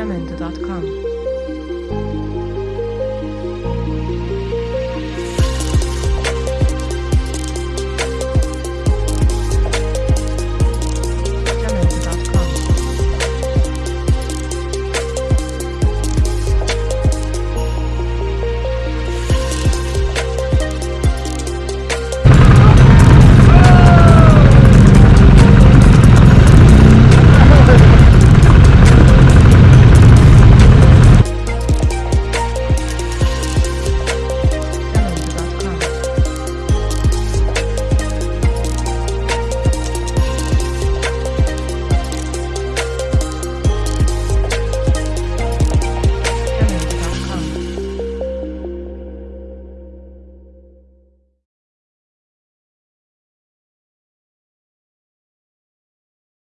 jamendo.com.